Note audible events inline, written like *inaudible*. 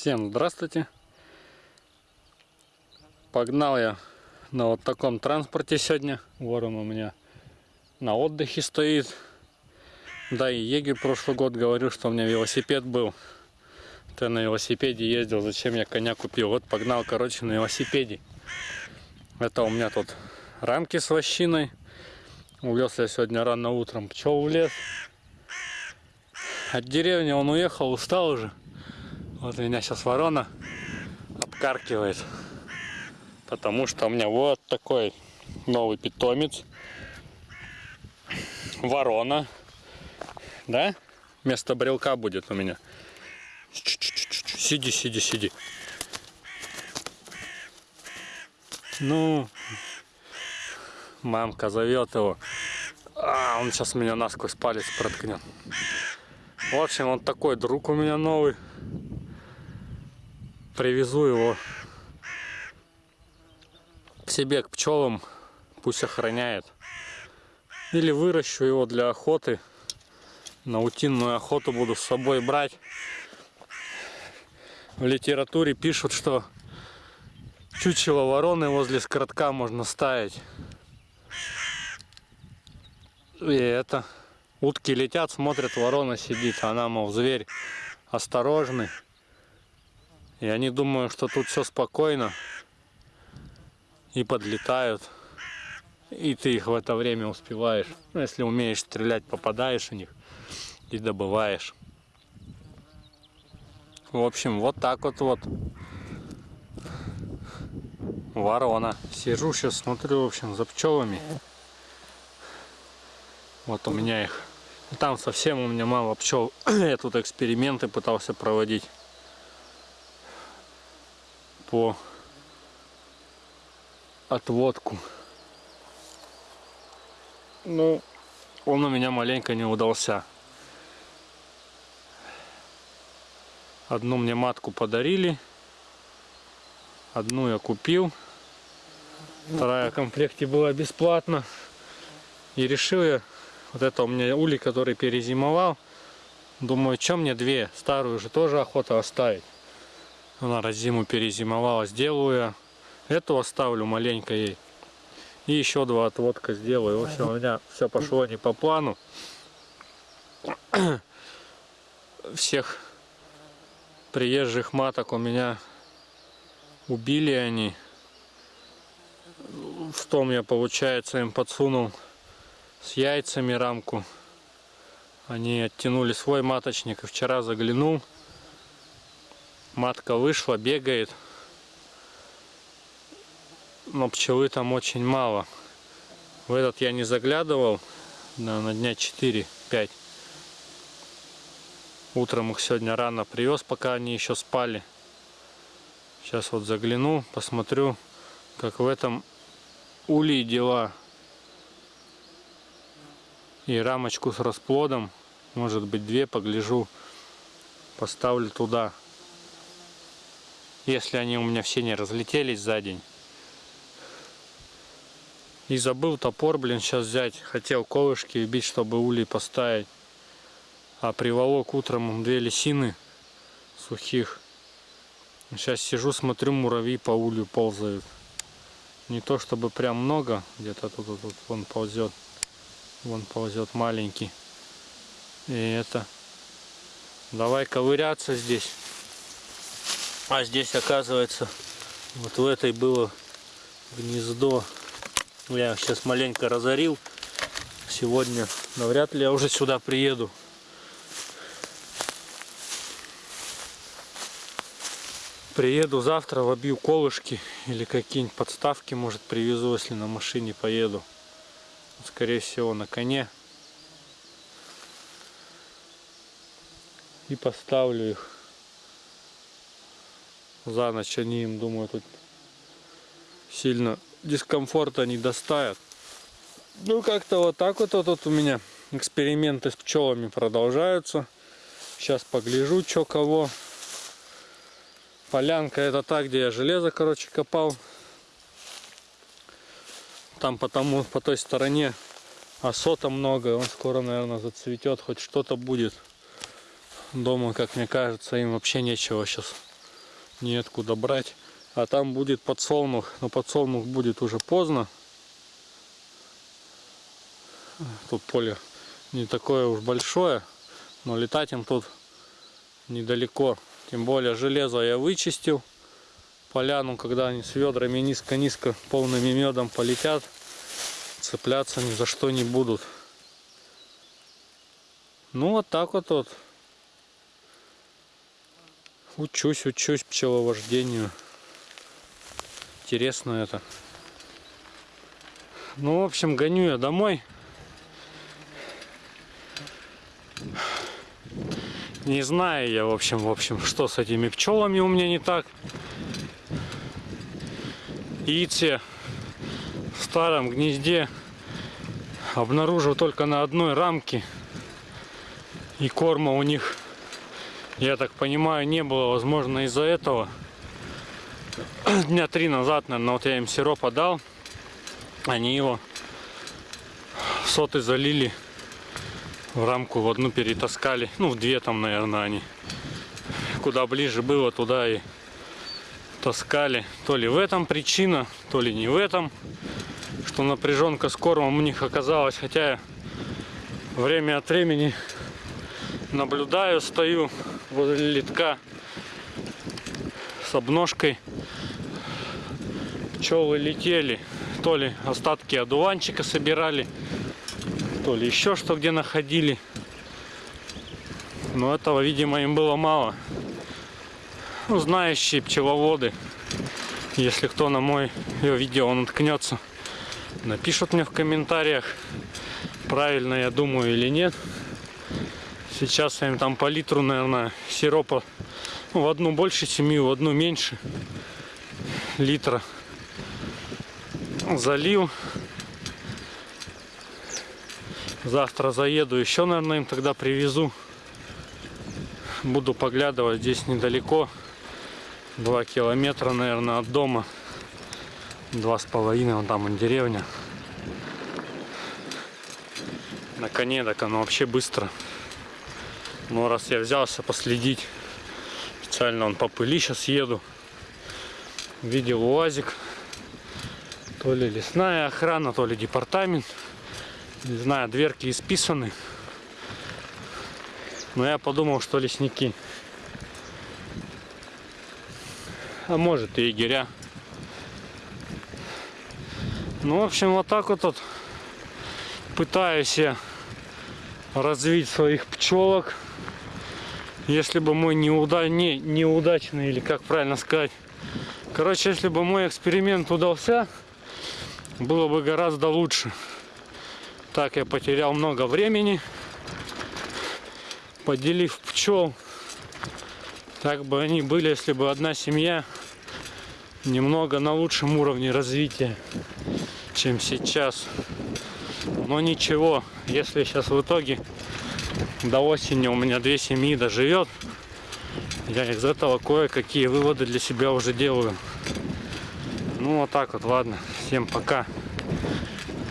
Всем здравствуйте. Погнал я на вот таком транспорте сегодня. Ворон у меня на отдыхе стоит. Да и егерь прошлый год говорил, что у меня велосипед был. Ты на велосипеде ездил, зачем я коня купил? Вот погнал, короче, на велосипеде. Это у меня тут рамки с вощиной. Увез я сегодня рано утром пчел в лес. От деревни он уехал, устал уже. Вот меня сейчас ворона обкаркивает. Потому что у меня вот такой новый питомец. Ворона. Да? Вместо брелка будет у меня. Сиди, сиди, сиди. Ну, мамка зовет его. А, он сейчас меня насквозь палец проткнет. В общем, вот такой друг у меня новый привезу его к себе, к пчелам, пусть охраняет. Или выращу его для охоты. На утиную охоту буду с собой брать. В литературе пишут, что чучело вороны возле скоротка можно ставить. И это. Утки летят, смотрят, ворона сидит. Она, мол, зверь осторожный. И они думают, что тут все спокойно. И подлетают. И ты их в это время успеваешь. Ну, если умеешь стрелять, попадаешь в них и добываешь. В общем, вот так вот вот. Ворона. Сижу сейчас, смотрю, в общем, за пчелами. Вот у меня их. Там совсем у меня мало пчел. *clears throat* Я тут эксперименты пытался проводить по отводку. Ну, он у меня маленько не удался. Одну мне матку подарили. Одну я купил. Вторая в комплекте была бесплатно. И решил я, вот это у меня улей, который перезимовал. Думаю, что мне две? Старую же тоже охота оставить. Она раз зиму перезимовала. Сделаю я. Эту оставлю маленько ей. И еще два отводка сделаю. В общем, у меня все пошло не по плану. *clears throat* Всех приезжих маток у меня убили они. В том я, получается, им подсунул с яйцами рамку. Они оттянули свой маточник. И вчера заглянул. Матка вышла, бегает. Но пчелы там очень мало. В этот я не заглядывал. На, на дня 4-5. Утром их сегодня рано привез, пока они еще спали. Сейчас вот загляну, посмотрю, как в этом улей дела. И рамочку с расплодом, может быть две, погляжу, поставлю туда если они у меня все не разлетелись за день. И забыл топор, блин, сейчас взять. Хотел колышки бить, чтобы улей поставить. А приволок утром две лисины сухих. Сейчас сижу, смотрю, муравьи по улью ползают. Не то чтобы прям много, где-то тут, тут, тут вон ползет. Вон ползет маленький. И это. Давай ковыряться здесь. А здесь оказывается вот в этой было гнездо. Я сейчас маленько разорил. Сегодня навряд ли я уже сюда приеду. Приеду завтра, вобью колышки или какие-нибудь подставки, может привезу, если на машине поеду. Скорее всего на коне. И поставлю их за ночь они им, думаю, тут сильно дискомфорта не доставят. Ну, как-то вот так вот, вот, вот у меня эксперименты с пчелами продолжаются. Сейчас погляжу, что кого. Полянка это та, где я железо, короче, копал. Там потому по той стороне осота много. Он скоро, наверное, зацветет. Хоть что-то будет. Дома, как мне кажется, им вообще нечего сейчас неоткуда брать. А там будет подсолнух, но подсолнух будет уже поздно. Тут поле не такое уж большое, но летать им тут недалеко. Тем более железо я вычистил. Поляну, когда они с ведрами низко-низко полными медом полетят, цепляться ни за что не будут. Ну вот так вот вот. Учусь, учусь пчеловождению. Интересно это. Ну, в общем, гоню я домой. Не знаю я, в общем, в общем, что с этими пчелами у меня не так. Яйце в старом гнезде обнаружил только на одной рамке. И корма у них, я так понимаю, не было. Возможно, из-за этого. Дня три назад, наверное, вот я им сиропа дал. Они его соты залили в рамку в одну перетаскали. Ну, в две там, наверное, они. Куда ближе было, туда и таскали. То ли в этом причина, то ли не в этом. Что напряженка с кормом у них оказалась. Хотя я время от времени наблюдаю, стою возле литка с обножкой. Пчелы летели. То ли остатки одуванчика собирали, то ли еще что где находили. Но этого, видимо, им было мало. Ну, знающие пчеловоды, если кто на мой видео наткнется, напишут мне в комментариях, правильно я думаю или нет. Сейчас я им там по литру, наверное, сиропа ну, в одну больше семью, в одну меньше литра залил. Завтра заеду еще, наверное, им тогда привезу. Буду поглядывать здесь недалеко. Два километра, наверное, от дома. Два с половиной, вон там он деревня. На коне, так оно вообще быстро. Но раз я взялся последить, специально он по пыли сейчас еду. Видел УАЗик то ли лесная охрана, то ли департамент. Не знаю, дверки исписаны. Но я подумал, что лесники. А может и егеря. Ну, в общем, вот так вот, вот пытаюсь я развить своих пчелок. Если бы мой неуда... не... неудачный, или как правильно сказать. Короче, если бы мой эксперимент удался, было бы гораздо лучше. Так я потерял много времени, поделив пчел. Так бы они были, если бы одна семья немного на лучшем уровне развития, чем сейчас. Но ничего, если сейчас в итоге до осени у меня две семьи доживет, я из этого кое-какие выводы для себя уже делаю. Ну вот так вот, ладно. Всем пока.